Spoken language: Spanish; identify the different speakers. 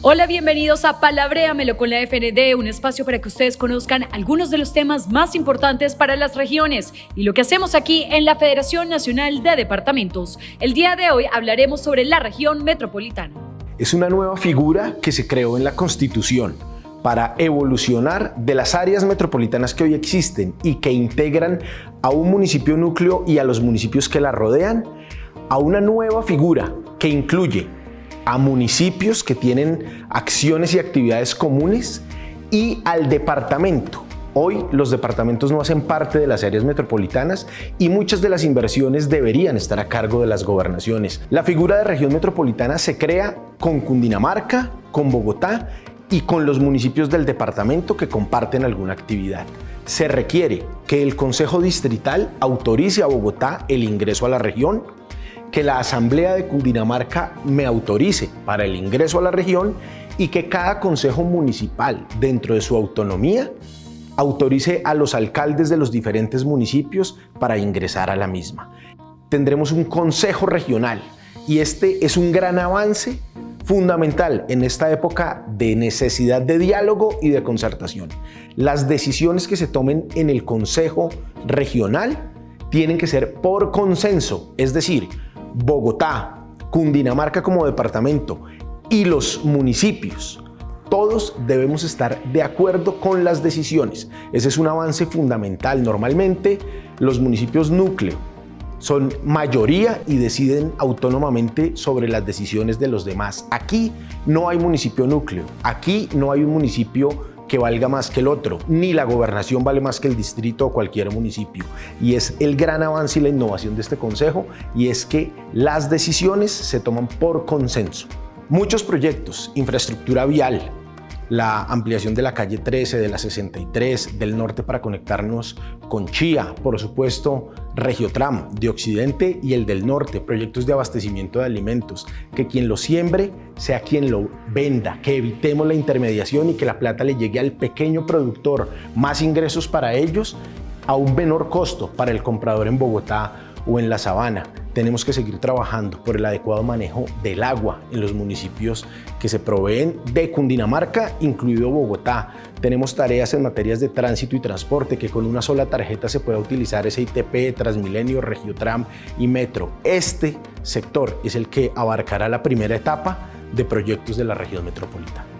Speaker 1: Hola, bienvenidos a Palabréamelo con la FND, un espacio para que ustedes conozcan algunos de los temas más importantes para las regiones y lo que hacemos aquí en la Federación Nacional de Departamentos. El día de hoy hablaremos sobre la región metropolitana.
Speaker 2: Es una nueva figura que se creó en la Constitución para evolucionar de las áreas metropolitanas que hoy existen y que integran a un municipio núcleo y a los municipios que la rodean, a una nueva figura que incluye a municipios que tienen acciones y actividades comunes y al departamento. Hoy los departamentos no hacen parte de las áreas metropolitanas y muchas de las inversiones deberían estar a cargo de las gobernaciones. La figura de región metropolitana se crea con Cundinamarca, con Bogotá y con los municipios del departamento que comparten alguna actividad. Se requiere que el Consejo Distrital autorice a Bogotá el ingreso a la región que la Asamblea de Cundinamarca me autorice para el ingreso a la región y que cada consejo municipal, dentro de su autonomía, autorice a los alcaldes de los diferentes municipios para ingresar a la misma. Tendremos un consejo regional y este es un gran avance fundamental en esta época de necesidad de diálogo y de concertación. Las decisiones que se tomen en el consejo regional tienen que ser por consenso, es decir, Bogotá, Cundinamarca como departamento y los municipios, todos debemos estar de acuerdo con las decisiones. Ese es un avance fundamental. Normalmente los municipios núcleo son mayoría y deciden autónomamente sobre las decisiones de los demás. Aquí no hay municipio núcleo, aquí no hay un municipio que valga más que el otro, ni la gobernación vale más que el distrito o cualquier municipio. Y es el gran avance y la innovación de este consejo y es que las decisiones se toman por consenso. Muchos proyectos, infraestructura vial, la ampliación de la calle 13, de la 63, del norte para conectarnos con Chía, por supuesto Regiotram de Occidente y el del norte, proyectos de abastecimiento de alimentos, que quien lo siembre sea quien lo venda, que evitemos la intermediación y que la plata le llegue al pequeño productor, más ingresos para ellos a un menor costo para el comprador en Bogotá o en la sabana. Tenemos que seguir trabajando por el adecuado manejo del agua en los municipios que se proveen de Cundinamarca, incluido Bogotá. Tenemos tareas en materias de tránsito y transporte que con una sola tarjeta se pueda utilizar SITP, Transmilenio, Regiotram y Metro. Este sector es el que abarcará la primera etapa de proyectos de la región metropolitana.